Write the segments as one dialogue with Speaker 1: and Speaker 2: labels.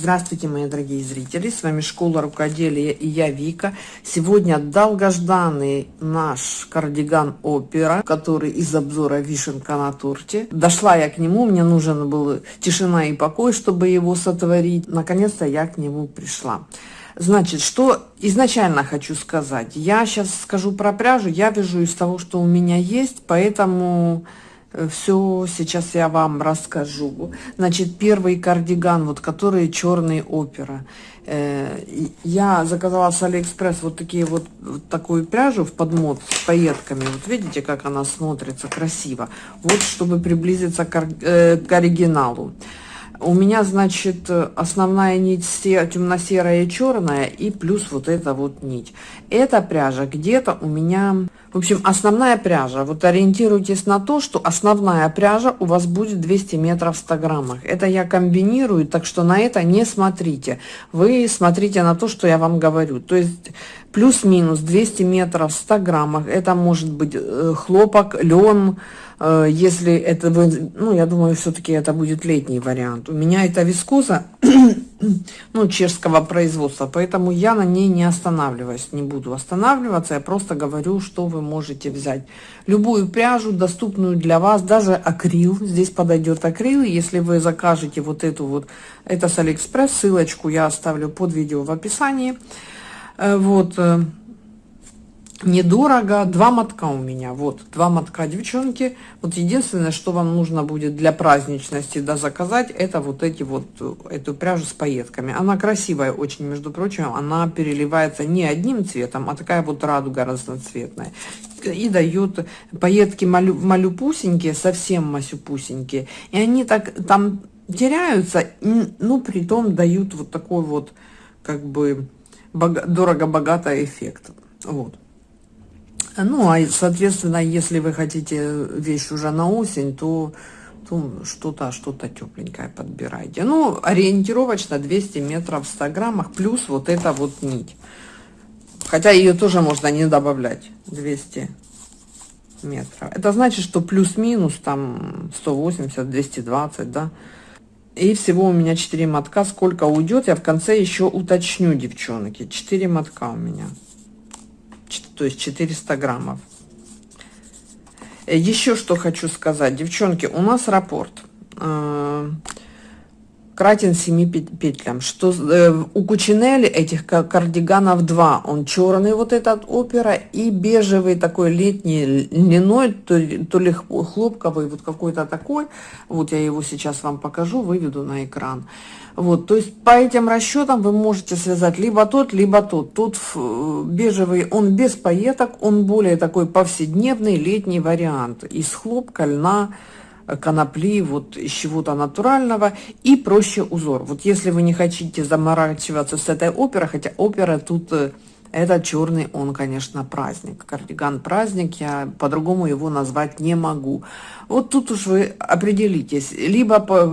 Speaker 1: Здравствуйте, мои дорогие зрители! С вами Школа Рукоделия и я Вика. Сегодня долгожданный наш кардиган Опера, который из обзора «Вишенка на торте». Дошла я к нему, мне нужен был тишина и покой, чтобы его сотворить. Наконец-то я к нему пришла. Значит, что изначально хочу сказать. Я сейчас скажу про пряжу, я вяжу из того, что у меня есть, поэтому все сейчас я вам расскажу. Значит, первый кардиган, вот который черный опера. Э, я заказала с Алиэкспресс вот такие вот, вот такую пряжу в подмот с пайетками. Вот видите, как она смотрится красиво. Вот, чтобы приблизиться к, э, к оригиналу. У меня, значит, основная нить темно-серая и черная, и плюс вот эта вот нить. Эта пряжа где-то у меня... В общем, основная пряжа. Вот ориентируйтесь на то, что основная пряжа у вас будет 200 метров в 100 граммах. Это я комбинирую, так что на это не смотрите. Вы смотрите на то, что я вам говорю. То есть плюс-минус 200 метров в 100 граммах. Это может быть э, хлопок, лен, Э, если это, ну, я думаю, все-таки это будет летний вариант. У меня это вискоза, ну, чешского производства, поэтому я на ней не останавливаюсь, не буду останавливаться, я просто говорю, что вы можете взять. Любую пряжу, доступную для вас, даже акрил, здесь подойдет акрил, если вы закажете вот эту вот, это с Алиэкспресс, ссылочку я оставлю под видео в описании. Э, вот, э, недорого. Два мотка у меня. Вот два мотка девчонки. Вот единственное что вам нужно будет для праздничности да заказать это вот эти вот эту пряжу с пайетками. Она красивая очень между прочим. Она переливается не одним цветом а такая вот радуга разноцветная. И дает пайетки малю, малюпусенькие совсем масюпусенькие. И они так там теряются ну при том дают вот такой вот как бы дорого-богатый эффект. Вот ну, а, соответственно, если вы хотите вещь уже на осень, то, то что-то что-то тепленькое подбирайте. Ну, ориентировочно 200 метров в 100 граммах, плюс вот эта вот нить. Хотя ее тоже можно не добавлять, 200 метров. Это значит, что плюс-минус там 180, 220, да. И всего у меня 4 мотка. Сколько уйдет, я в конце еще уточню, девчонки. 4 мотка у меня то есть 400 граммов. Э, Еще что хочу сказать, девчонки, у нас рапорт э, кратен 7 петлям. Что э, у Кучинели этих кардиганов два. Он черный вот этот опера и бежевый такой летний льняной, то, то ли хлопковый, вот какой-то такой. Вот я его сейчас вам покажу, выведу на экран. Вот, то есть по этим расчетам вы можете связать либо тот, либо тот. Тут э, бежевый, он без пайеток, он более такой повседневный летний вариант. Из хлопка, льна, конопли, вот из чего-то натурального и проще узор. Вот если вы не хотите заморачиваться с этой оперой, хотя опера тут э, это черный, он, конечно, праздник. Кардиган праздник, я по-другому его назвать не могу. Вот тут уж вы определитесь. Либо по,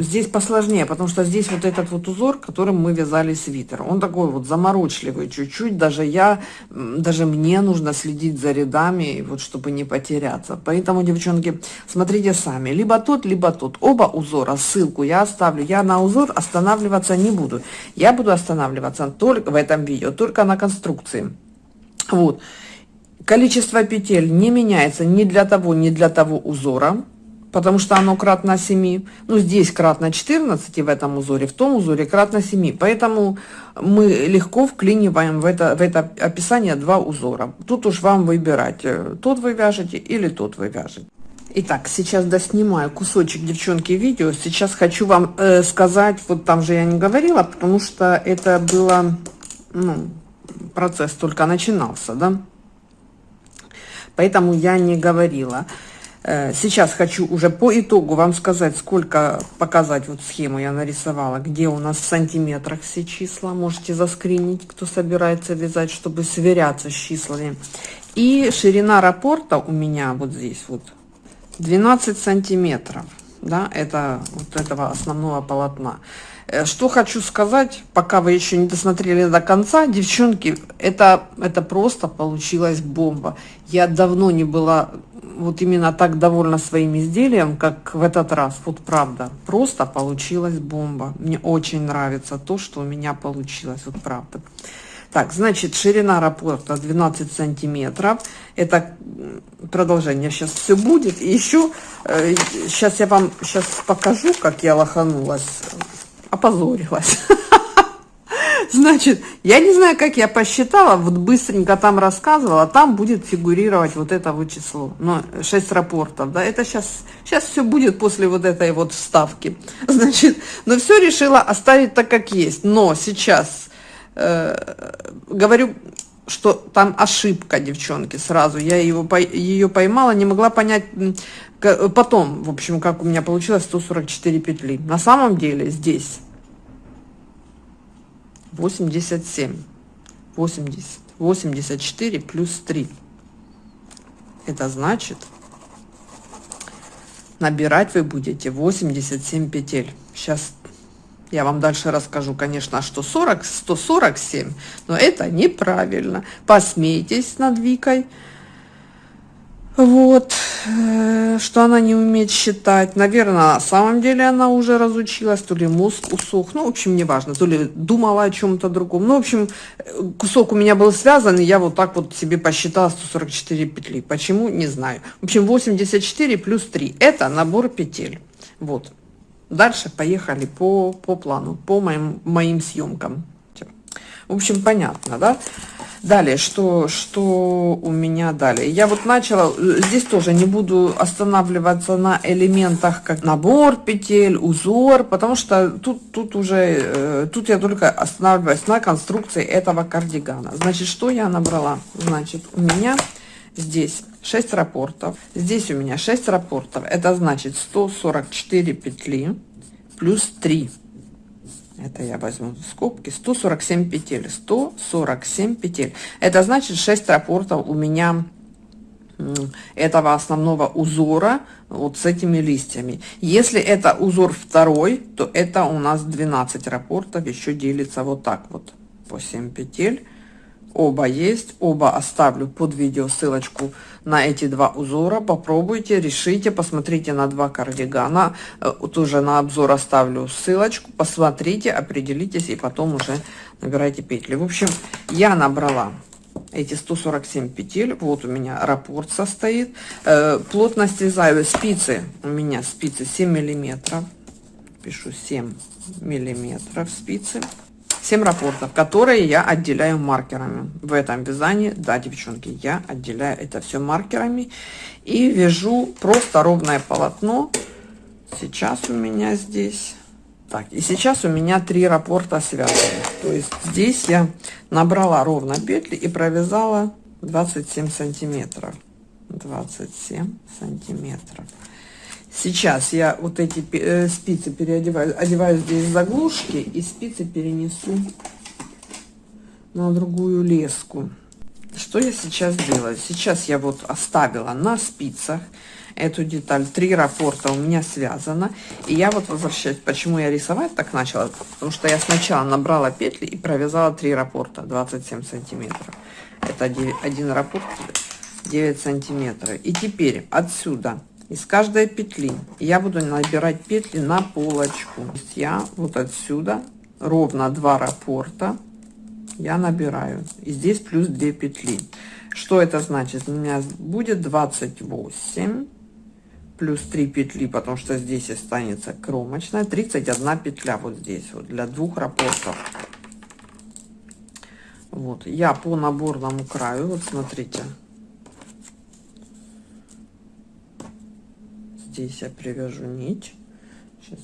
Speaker 1: здесь посложнее, потому что здесь вот этот вот узор, которым мы вязали свитер. Он такой вот заморочливый чуть-чуть. Даже я, даже мне нужно следить за рядами, вот чтобы не потеряться. Поэтому, девчонки, смотрите сами. Либо тот, либо тот. Оба узора, ссылку я оставлю. Я на узор останавливаться не буду. Я буду останавливаться только в этом видео только на конструкции. Вот. Количество петель не меняется ни для того, ни для того узора, потому что оно кратно 7. Ну, здесь кратно 14 в этом узоре, в том узоре кратно 7. Поэтому мы легко вклиниваем в это, в это описание два узора. Тут уж вам выбирать, э, тот вы вяжете или тот вы вяжете. Итак, сейчас доснимаю кусочек, девчонки, видео. Сейчас хочу вам э, сказать, вот там же я не говорила, потому что это было ну, процесс только начинался, да. Поэтому я не говорила. Э, сейчас хочу уже по итогу вам сказать, сколько показать, вот схему я нарисовала, где у нас в сантиметрах все числа. Можете заскринить, кто собирается вязать, чтобы сверяться с числами. И ширина раппорта у меня вот здесь вот 12 сантиметров. да, это вот этого основного полотна. Э, что хочу сказать, пока вы еще не досмотрели до конца, девчонки, это, это просто получилась бомба. Я давно не была вот именно так довольна своим изделием, как в этот раз. Вот правда, просто получилась бомба. Мне очень нравится то, что у меня получилось, вот правда. Так, значит, ширина рапорта 12 сантиметров. Это продолжение сейчас все будет. И еще, э, сейчас я вам сейчас покажу, как я лоханулась. Опозорилась. Значит, я не знаю, как я посчитала, вот быстренько там рассказывала, там будет фигурировать вот это вот число, но 6 рапортов, да, это сейчас, сейчас все будет после вот этой вот вставки. Значит, но все решила оставить так, как есть, но сейчас э, говорю, что там ошибка, девчонки, сразу. Я его, ее поймала, не могла понять потом, в общем, как у меня получилось 144 петли. На самом деле здесь 87. 80. 84 плюс 3. Это значит, набирать вы будете 87 петель. Сейчас я вам дальше расскажу, конечно, что 40, 147, но это неправильно. Посмейтесь над Викой. Вот, э, что она не умеет считать. Наверное, на самом деле она уже разучилась, то ли мозг усох, ну, в общем, неважно, то ли думала о чем-то другом. Ну, в общем, кусок у меня был связан, и я вот так вот себе посчитала 144 петли. Почему? Не знаю. В общем, 84 плюс 3. Это набор петель. Вот. Дальше поехали по, по плану, по моим, моим съемкам. В общем, понятно, да? Далее, что, что у меня далее? Я вот начала, здесь тоже не буду останавливаться на элементах, как набор петель, узор, потому что тут, тут уже, э, тут я только останавливаюсь на конструкции этого кардигана. Значит, что я набрала? Значит, у меня здесь 6 рапортов. Здесь у меня 6 рапортов. Это значит 144 петли плюс 3. Это я возьму скобки. 147 петель. 147 петель. Это значит 6 рапортов у меня этого основного узора вот с этими листьями. Если это узор второй, то это у нас 12 рапортов еще делится вот так вот по 7 петель Оба есть, оба оставлю под видео ссылочку на эти два узора. Попробуйте, решите, посмотрите на два кардигана. Э, тоже на обзор оставлю ссылочку. Посмотрите, определитесь и потом уже набирайте петли. В общем, я набрала эти 147 петель. Вот у меня раппорт состоит. Э, плотность вязаю спицы. У меня спицы 7 миллиметров. Пишу 7 миллиметров спицы. 7 рапортов, которые я отделяю маркерами. В этом вязании, да, девчонки, я отделяю это все маркерами. И вяжу просто ровное полотно. Сейчас у меня здесь... Так, и сейчас у меня три рапорта связаны. То есть здесь я набрала ровно петли и провязала 27 сантиметров. 27 сантиметров. Сейчас я вот эти э, спицы переодеваю, одеваю здесь заглушки и спицы перенесу на другую леску. Что я сейчас делаю? Сейчас я вот оставила на спицах эту деталь. Три рапорта у меня связано. И я вот возвращаюсь. Почему я рисовать так начала? Потому что я сначала набрала петли и провязала три рапорта 27 сантиметров. Это один рапорт 9 сантиметров. И теперь отсюда из каждой петли. Я буду набирать петли на полочку. Я вот отсюда ровно 2 раппорта я набираю. И здесь плюс 2 петли. Что это значит? У меня будет 28 плюс 3 петли потому что здесь останется кромочная. 31 петля вот здесь вот для двух раппортов вот я по наборному краю вот смотрите здесь я привяжу нить. Сейчас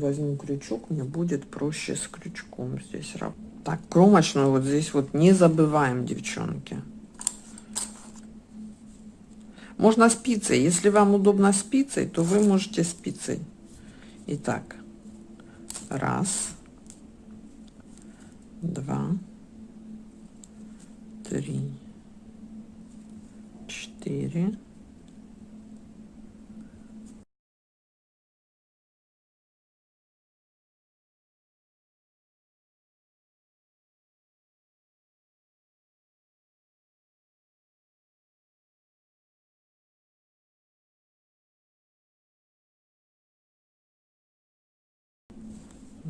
Speaker 1: возьму крючок мне будет проще с крючком здесь так кромочную вот здесь вот не забываем девчонки. Можно спицей. Если вам удобно спицей то вы можете спицей. Итак. Раз. Два. Три. Четыре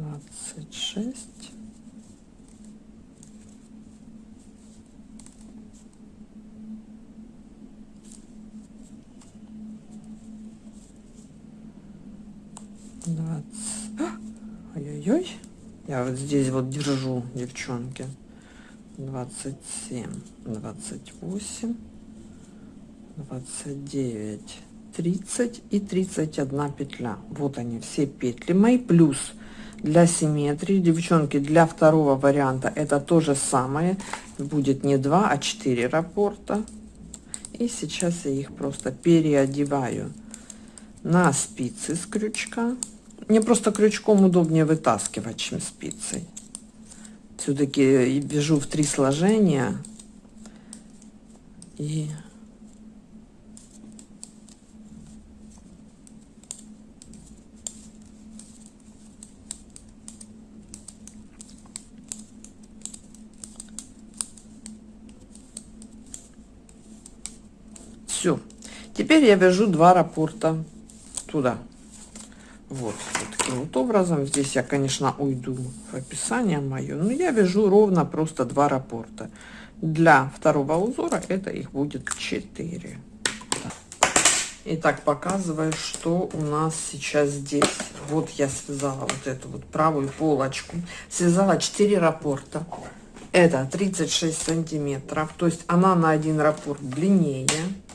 Speaker 1: 26 20 ой-ой-ой. Я вот здесь вот держу девчонки. 27 28 29 30 и 31 петля. Вот они все петли мои плюс для симметрии. Девчонки для второго варианта это то же самое. Будет не 2 а 4 раппорта и сейчас я их просто переодеваю на спицы с крючка. Мне просто крючком удобнее вытаскивать чем спицей. Все-таки вяжу в три сложения. И все теперь я вяжу два раппорта туда. Вот, вот таким вот образом. Здесь я конечно уйду в описание мое но я вяжу ровно просто два раппорта для второго узора это их будет 4 Итак, показываю, что у нас сейчас здесь. Вот я связала вот эту вот правую полочку. Связала 4 раппорта это 36 сантиметров то есть она на один раппорт длиннее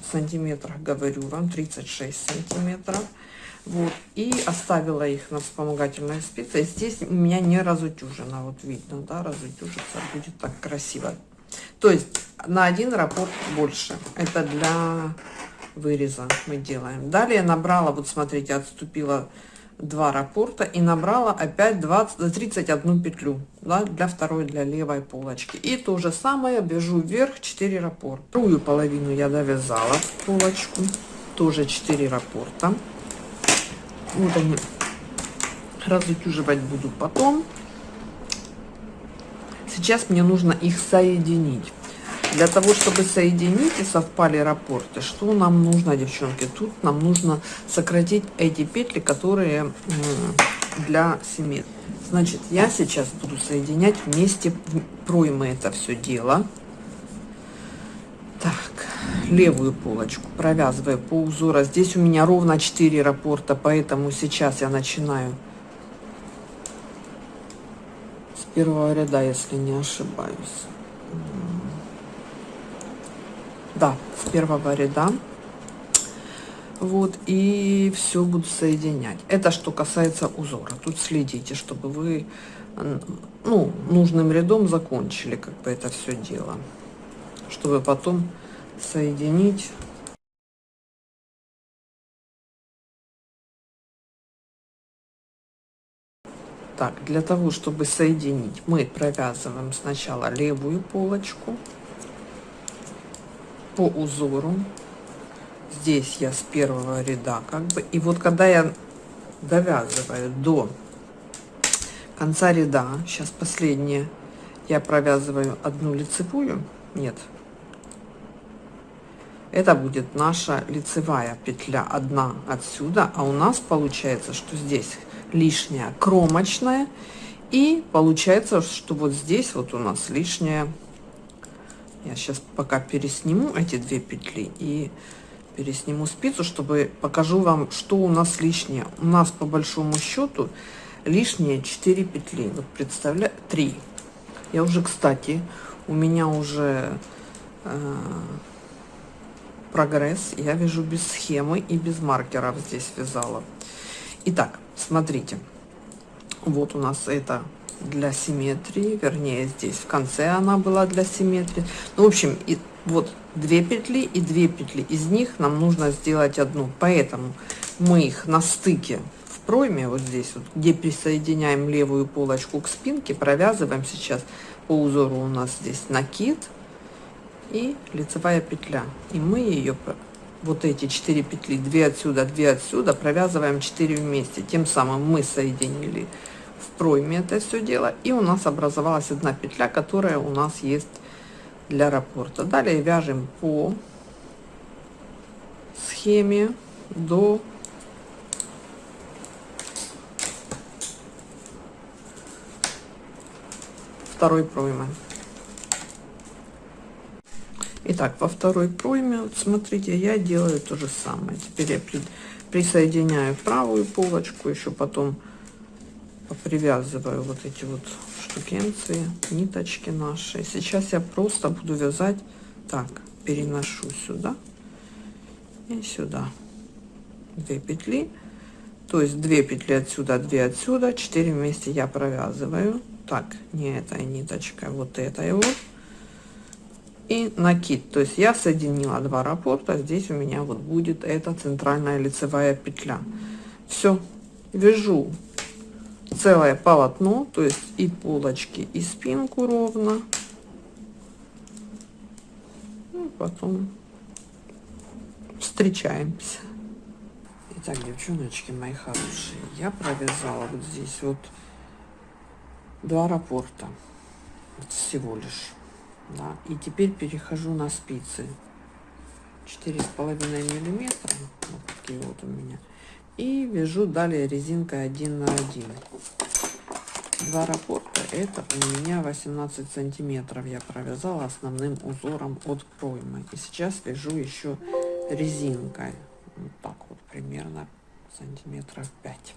Speaker 1: сантиметрах говорю вам 36 сантиметров. Вот и оставила их на вспомогательной спице. Здесь у меня не разутюжено вот видно да разутюжится будет так красиво. То есть на один раппорт больше. Это для выреза мы делаем. Далее набрала вот смотрите отступила два раппорта и набрала опять 20 31 петлю да, для второй для левой полочки. И то же самое вяжу вверх 4 раппорта вторую половину я довязала полочку тоже 4 раппорта вот они. Разутюживать буду потом. Сейчас мне нужно их соединить для того чтобы соединить и совпали раппорты что нам нужно девчонки? Тут нам нужно сократить эти петли которые для симметрии значит я сейчас буду соединять вместе проймы это все дело. Так левую полочку провязываю по узору. Здесь у меня ровно 4 раппорта поэтому сейчас я начинаю с первого ряда если не ошибаюсь да с первого ряда вот и все буду соединять. Это что касается узора. Тут следите чтобы вы ну нужным рядом закончили как бы это все дело. Чтобы потом соединить. Так для того чтобы соединить мы провязываем сначала левую полочку по узору. Здесь я с первого ряда как бы. И вот когда я довязываю до конца ряда сейчас последнее я провязываю одну лицевую. Нет. Это будет наша лицевая петля. Одна отсюда. А у нас получается что здесь лишняя кромочная. И получается что вот здесь вот у нас лишняя я сейчас пока пересниму эти две петли и пересниму спицу чтобы покажу вам что у нас лишнее. У нас по большому счету лишние 4 петли. Вот представляю 3 я уже кстати у меня уже э, прогресс. Я вяжу без схемы и без маркеров здесь вязала. Итак смотрите. Вот у нас это для симметрии вернее здесь в конце она была для симметрии. Ну, в общем и вот две петли и две петли из них нам нужно сделать одну. Поэтому мы их на стыке в пройме вот здесь вот где присоединяем левую полочку к спинке провязываем сейчас. По узору у нас здесь накид и лицевая петля. И мы ее вот эти 4 петли 2 отсюда 2 отсюда провязываем 4 вместе. Тем самым мы соединили пройме это все дело и у нас образовалась одна петля которая у нас есть для раппорта далее вяжем по схеме до второй проймы. Итак, во второй пройме, вот смотрите, я делаю то же самое. Теперь я при, присоединяю правую полочку, еще потом привязываю вот эти вот штукенции, ниточки наши. Сейчас я просто буду вязать так, переношу сюда и сюда. Две петли, то есть две петли отсюда, две отсюда, 4 вместе я провязываю. Так, не этой ниточкой, вот этой вот и накид. То есть я соединила два раппорта, здесь у меня вот будет эта центральная лицевая петля. Все, вяжу целое полотно, то есть и полочки, и спинку ровно. Ну, потом встречаемся. Итак, девчоночки мои хорошие, я провязала вот здесь вот два раппорта всего лишь да. И теперь перехожу на спицы. Четыре с половиной миллиметра. Вот такие вот у меня. И вяжу далее резинкой 1 на 1. Два раппорта это у меня 18 сантиметров я провязала основным узором от проймы. И сейчас вяжу еще резинкой. Вот так вот примерно сантиметров 5.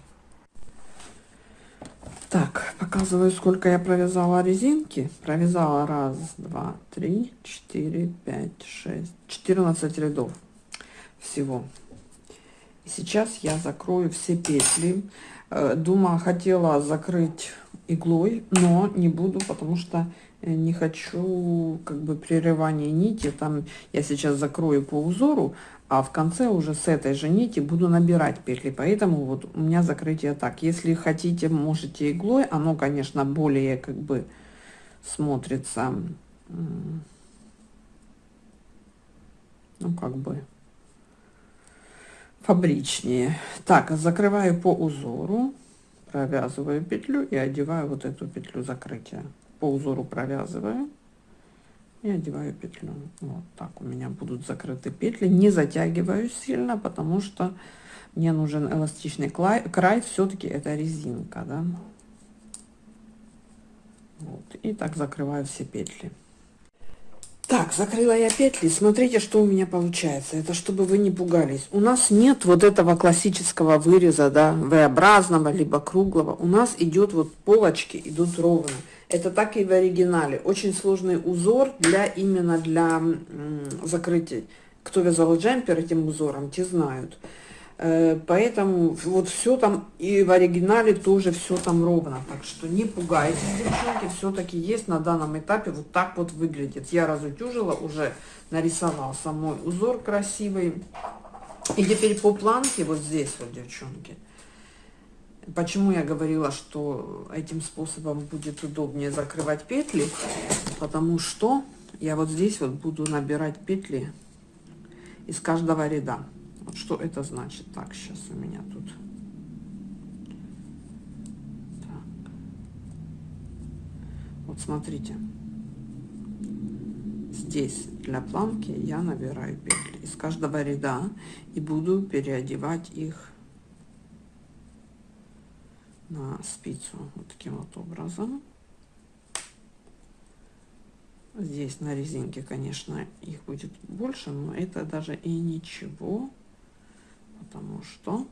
Speaker 1: Так, показываю, сколько я провязала резинки. Провязала раз, два, три, четыре, пять, шесть, четырнадцать рядов всего. Сейчас я закрою все петли. Э, Думаю, хотела закрыть иглой, но не буду, потому что э, не хочу как бы прерывания нити. Там я сейчас закрою по узору, а в конце уже с этой же нити буду набирать петли поэтому вот у меня закрытие так если хотите можете иглой оно конечно более как бы смотрится ну как бы фабричнее так закрываю по узору провязываю петлю и одеваю вот эту петлю закрытия. По узору провязываю и одеваю петлю. Вот так у меня будут закрыты петли. Не затягиваю сильно потому что мне нужен эластичный край, край все-таки это резинка да? вот и так закрываю все петли так закрыла я петли смотрите что у меня получается это чтобы вы не пугались у нас нет вот этого классического выреза да v-образного либо круглого у нас идет вот полочки идут ровно это так и в оригинале. Очень сложный узор для именно для закрытия. Кто вязал джемпер этим узором, те знают. Э, поэтому вот все там и в оригинале тоже все там ровно. Так что не пугайтесь, девчонки, все-таки есть на данном этапе вот так вот выглядит. Я разутюжила, уже нарисовал самой узор красивый. И теперь по планке вот здесь вот, девчонки, Почему я говорила, что этим способом будет удобнее закрывать петли? Потому что я вот здесь вот буду набирать петли из каждого ряда. Вот что это значит? Так, сейчас у меня тут... Так. Вот смотрите. Здесь для планки я набираю петли из каждого ряда и буду переодевать их на спицу вот таким вот образом. Здесь на резинке, конечно, их будет больше, но это даже и ничего, потому что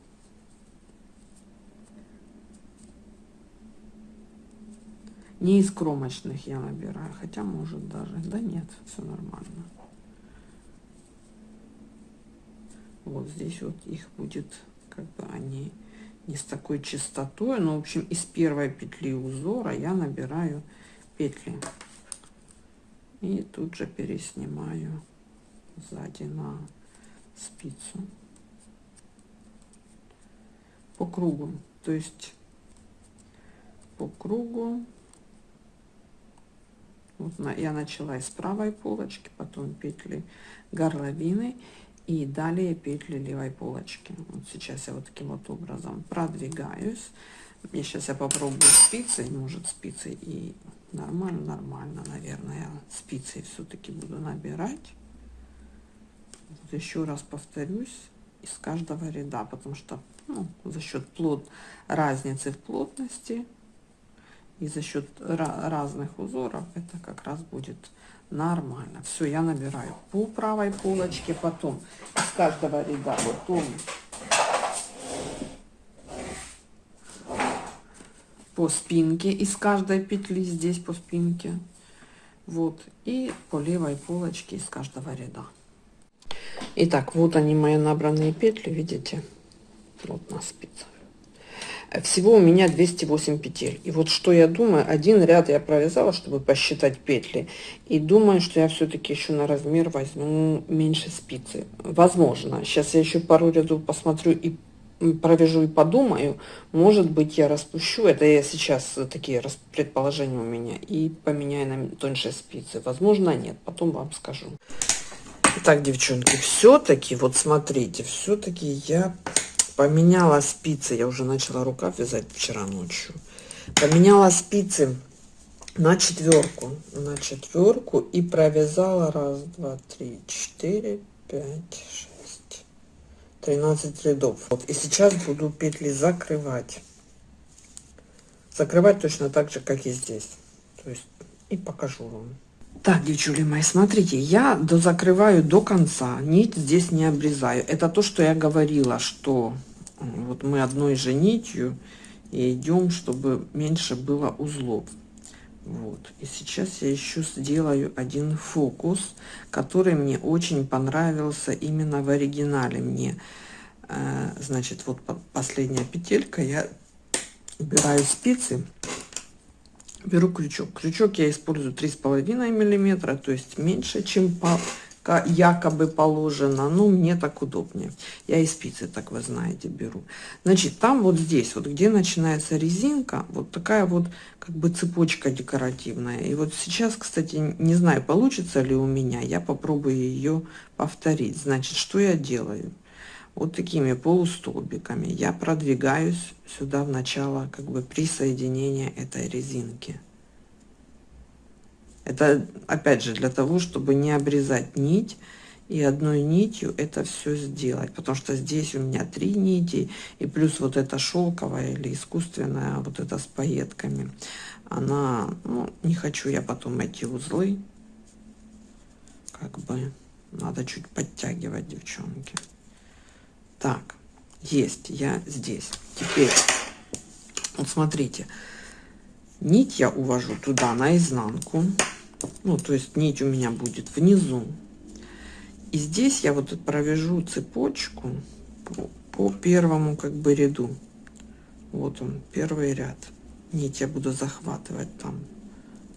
Speaker 1: не из кромочных я набираю, хотя может даже, да нет, все нормально. Вот здесь вот их будет, как бы они не с такой частотой, но, в общем, из первой петли узора я набираю петли. И тут же переснимаю сзади на спицу по кругу. То есть по кругу. Вот на, я начала из правой полочки, потом петли горловины и далее петли левой полочки. Вот сейчас я вот таким вот образом продвигаюсь. Мне сейчас я попробую спицей может спицей и нормально нормально наверное спицей все-таки буду набирать. Вот еще раз повторюсь из каждого ряда потому что ну, за счет плот разницы в плотности И за счет разных узоров это как раз будет нормально. Все, я набираю по правой полочке, потом из каждого ряда потом по спинке из каждой петли здесь по спинке вот и по левой полочке из каждого ряда Итак, вот они мои набранные петли видите вот на спицах всего у меня 208 петель. И вот что я думаю, один ряд я провязала, чтобы посчитать петли. И думаю, что я все-таки еще на размер возьму меньше спицы. Возможно. Сейчас я еще пару рядов посмотрю и провяжу и подумаю. Может быть, я распущу. Это я сейчас такие предположения у меня. И поменяю на тоньше спицы. Возможно, нет. Потом вам скажу. Итак, девчонки, все-таки, вот смотрите, все-таки я поменяла спицы. Я уже начала рукав вязать вчера ночью. Поменяла спицы на четверку. На четверку и провязала раз два три четыре пять шесть тринадцать рядов. Вот. И сейчас буду петли закрывать. Закрывать точно так же как и здесь. То есть и покажу вам. Так, девчули мои, смотрите, я дозакрываю до конца, нить здесь не обрезаю. Это то, что я говорила, что вот мы одной же нитью и идем, чтобы меньше было узлов. Вот. И сейчас я еще сделаю один фокус, который мне очень понравился именно в оригинале. Мне, э, значит, вот последняя петелька, я убираю спицы, беру крючок. Крючок я использую 3,5 миллиметра, то есть меньше, чем по якобы положено, ну, мне так удобнее. Я и спицы, так вы знаете, беру. Значит, там вот здесь, вот где начинается резинка, вот такая вот как бы цепочка декоративная. И вот сейчас, кстати, не знаю, получится ли у меня, я попробую ее повторить. Значит, что я делаю? Вот такими полустолбиками я продвигаюсь сюда в начало как бы присоединения этой резинки. Это опять же для того, чтобы не обрезать нить и одной нитью это все сделать. Потому что здесь у меня три нити и плюс вот эта шелковая или искусственная, вот это с пайетками. Она, ну, не хочу я потом эти узлы. Как бы надо чуть подтягивать, девчонки. Так, есть, я здесь. Теперь, вот смотрите, нить я увожу туда, наизнанку ну то есть нить у меня будет внизу. И здесь я вот провяжу цепочку по, по первому как бы ряду. Вот он первый ряд. Нить я буду захватывать там.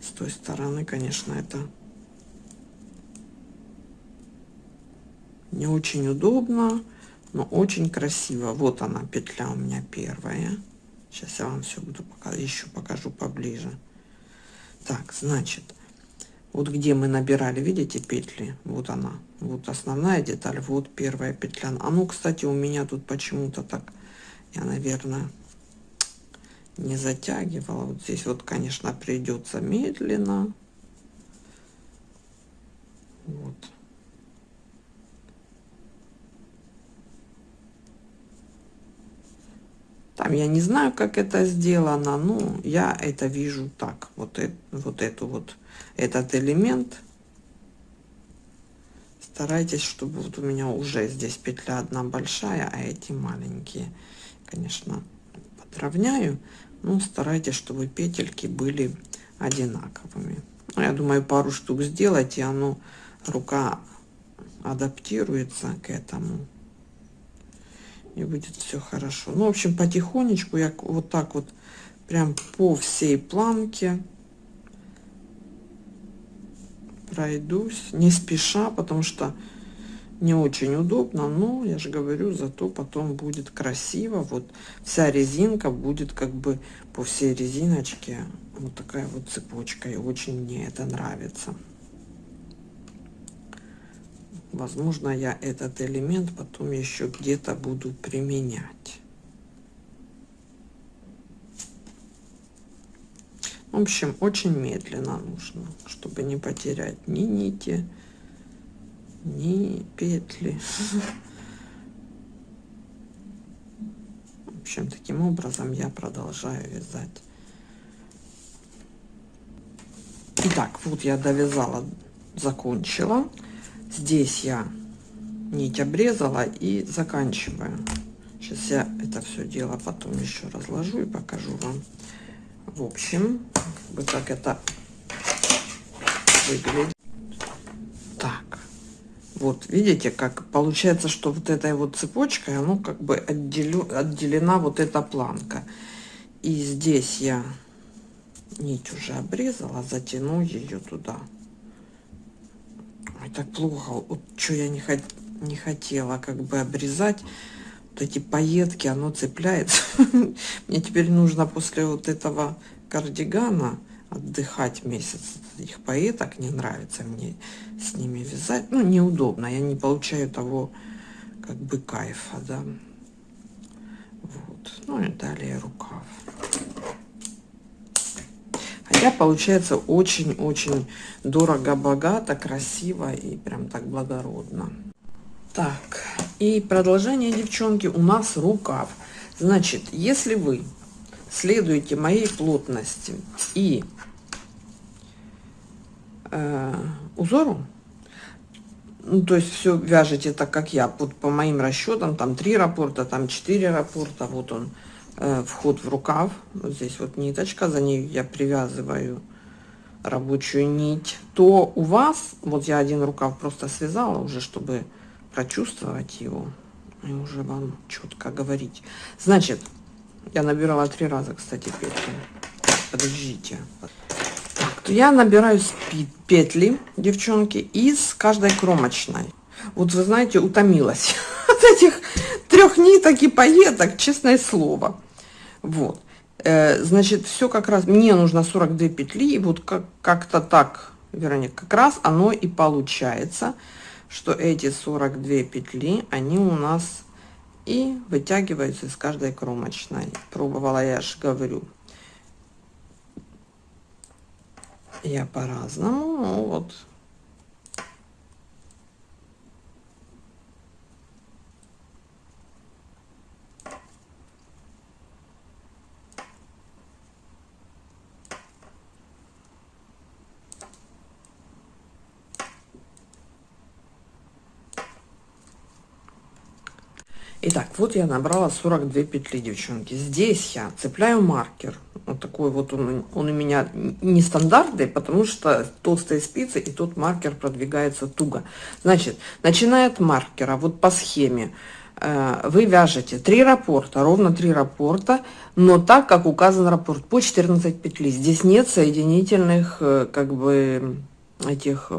Speaker 1: С той стороны конечно это не очень удобно но очень красиво. Вот она петля у меня первая. Сейчас я вам все буду пока еще покажу поближе. Так значит вот где мы набирали видите петли? Вот она. Вот основная деталь вот первая петля. А ну кстати у меня тут почему-то так я наверное не затягивала. Вот здесь вот конечно придется медленно. Вот там я не знаю как это сделано но я это вижу так. Вот вот эту вот этот элемент. Старайтесь чтобы вот у меня уже здесь петля одна большая а эти маленькие конечно подровняю. Но старайтесь чтобы петельки были одинаковыми. Ну, я думаю пару штук сделать и оно рука адаптируется к этому и будет все хорошо. Ну в общем потихонечку я вот так вот прям по всей планке пройдусь. Не спеша потому что не очень удобно но я же говорю зато потом будет красиво. Вот вся резинка будет как бы по всей резиночке. Вот такая вот цепочка и очень мне это нравится возможно я этот элемент потом еще где-то буду применять В общем, очень медленно нужно, чтобы не потерять ни нити, ни петли. В общем, таким образом я продолжаю вязать Итак, вот я довязала, закончила. Здесь я нить обрезала и заканчиваю. Сейчас я это все дело потом еще разложу и покажу вам. В общем, вот так это выглядит. Так, вот видите, как получается, что вот этой вот цепочкой, оно как бы отделю, отделена вот эта планка. И здесь я нить уже обрезала, затяну ее туда. Ой, так плохо. Вот что я не, хот не хотела как бы обрезать. Вот эти пайетки, оно цепляется. Мне теперь нужно после вот этого кардигана отдыхать месяц. Их пайеток не нравится мне с ними вязать. Ну, неудобно. Я не получаю того как бы кайфа, да. Вот. Ну и далее рукав. Хотя получается очень-очень дорого-богато, красиво и прям так благородно. Так, и продолжение, девчонки, у нас рукав. Значит, если вы следуете моей плотности и э, узору, ну, то есть все вяжете так, как я, вот по моим расчетам, там три рапорта, там четыре рапорта, вот он, вход в рукав, вот здесь вот ниточка, за ней я привязываю рабочую нить, то у вас, вот я один рукав просто связала уже, чтобы прочувствовать его и уже вам четко говорить. Значит, я набирала три раза, кстати, петли. Подождите. Так, я набираю петли, девчонки, из каждой кромочной. Вот вы знаете, утомилась от этих трех ниток и пайеток, честное слово. Вот. Э, значит, все как раз, мне нужно 42 петли, и вот как-то как так, Вероника, как раз оно и получается что эти 42 петли, они у нас и вытягиваются из каждой кромочной. Пробовала, я же говорю, я по-разному, ну вот Итак, вот я набрала 42 петли, девчонки. Здесь я цепляю маркер. Вот такой вот он, он у меня нестандартный, потому что толстые спицы, и тут маркер продвигается туго. Значит, начиная от маркера, вот по схеме, э, вы вяжете 3 рапорта, ровно 3 рапорта, но так, как указан рапорт, по 14 петли. Здесь нет соединительных, э, как бы, этих,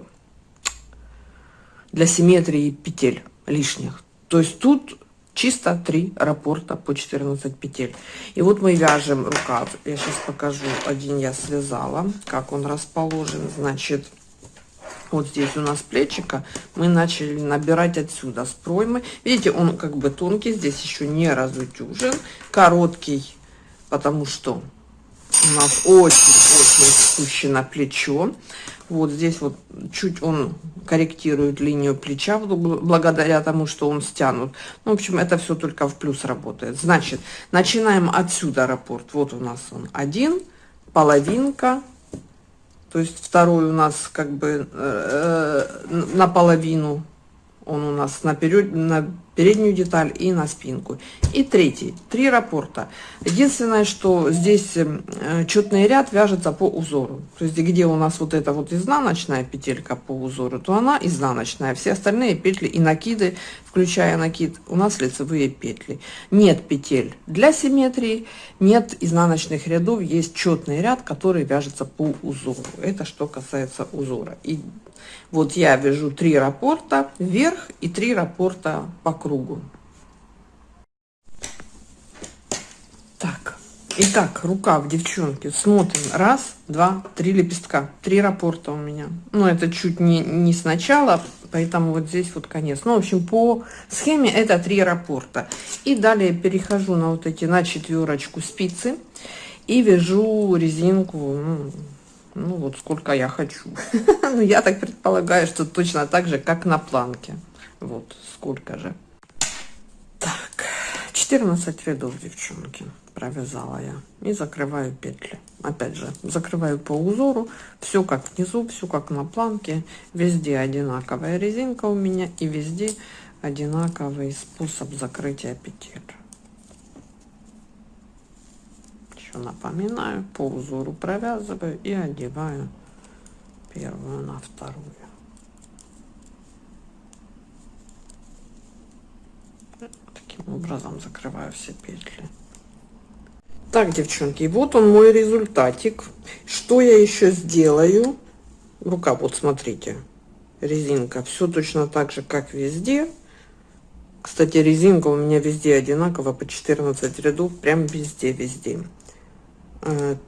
Speaker 1: для симметрии петель лишних. То есть тут чисто 3 раппорта по 14 петель. И вот мы вяжем рукав. Я сейчас покажу. Один я связала, как он расположен. Значит, вот здесь у нас плечика. Мы начали набирать отсюда с проймы. Видите, он как бы тонкий. Здесь еще не разутюжен. Короткий, потому что у нас очень-очень спущено плечо. Вот здесь вот чуть он корректирует линию плеча благодаря тому, что он стянут. Ну, в общем, это все только в плюс работает. Значит, начинаем отсюда раппорт. Вот у нас он один, половинка. То есть второй у нас как бы э, э наполовину он у нас на, перед, на переднюю деталь и на спинку. И третий, три раппорта. Единственное, что здесь э, четный ряд вяжется по узору. То есть где у нас вот эта вот изнаночная петелька по узору, то она изнаночная. Все остальные петли и накиды, включая накид, у нас лицевые петли. Нет петель для симметрии, нет изнаночных рядов, есть четный ряд, который вяжется по узору. Это что касается узора. И вот я вяжу три раппорта вверх и три раппорта по кругу. Так, итак, рукав, девчонки, смотрим. Раз, два, три лепестка. Три раппорта у меня. Ну, это чуть не, не сначала, поэтому вот здесь вот конец. Ну, в общем, по схеме это три раппорта. И далее перехожу на вот эти, на четверочку спицы и вяжу резинку, ну, ну вот сколько я хочу. ну я так предполагаю, что точно так же, как на планке. Вот сколько же. Так, 14 рядов, девчонки. провязала я и закрываю петли опять же закрываю по узору все как внизу все как на планке везде одинаковая резинка у меня и везде одинаковый способ закрытия петель еще напоминаю по узору провязываю и одеваю первую на вторую. Таким образом закрываю все петли. Так девчонки вот он мой результатик. Что я еще сделаю? Рука вот смотрите резинка. Все точно так же как везде. Кстати резинка у меня везде одинаково по 14 рядов прям везде везде э,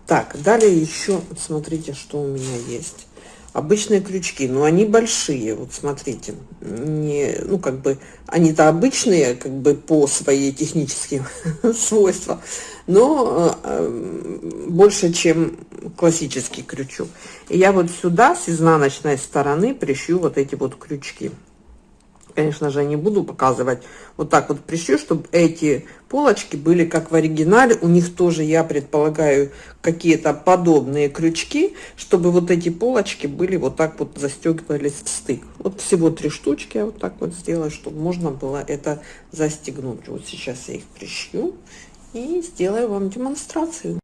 Speaker 1: так далее еще смотрите что у меня есть. Обычные крючки но они большие вот смотрите. Не ну как бы они-то обычные как бы по своей техническим свойствам но э, больше чем классический крючок. И я вот сюда с изнаночной стороны прищу вот эти вот крючки конечно же, не буду показывать. Вот так вот прищу, чтобы эти полочки были как в оригинале. У них тоже, я предполагаю, какие-то подобные крючки, чтобы вот эти полочки были вот так вот застегивались в стык. Вот всего три штучки я вот так вот сделаю, чтобы можно было это застегнуть. Вот сейчас я их прищу и сделаю вам демонстрацию.